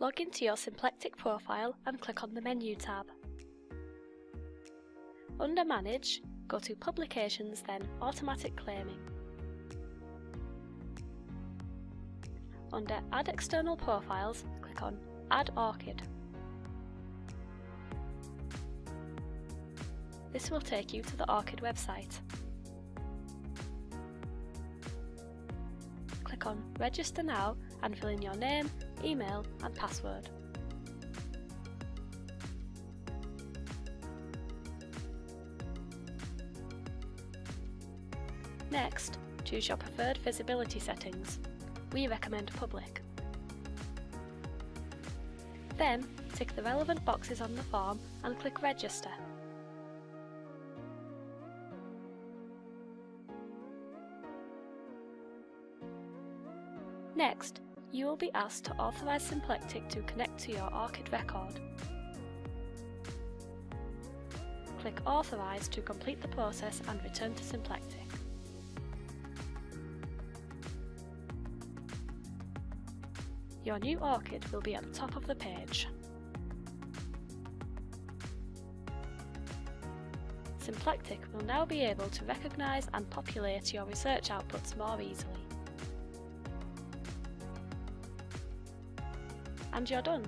Log into your Symplectic profile and click on the Menu tab. Under Manage, go to Publications then Automatic Claiming. Under Add External Profiles, click on Add ORCID. This will take you to the ORCID website. Click on Register Now and fill in your name, email and password. Next, choose your preferred visibility settings. We recommend public. Then, tick the relevant boxes on the form and click Register. Next, you will be asked to authorise Symplectic to connect to your ORCID record. Click Authorise to complete the process and return to Symplectic. Your new ORCID will be at the top of the page. Symplectic will now be able to recognise and populate your research outputs more easily. And you're done!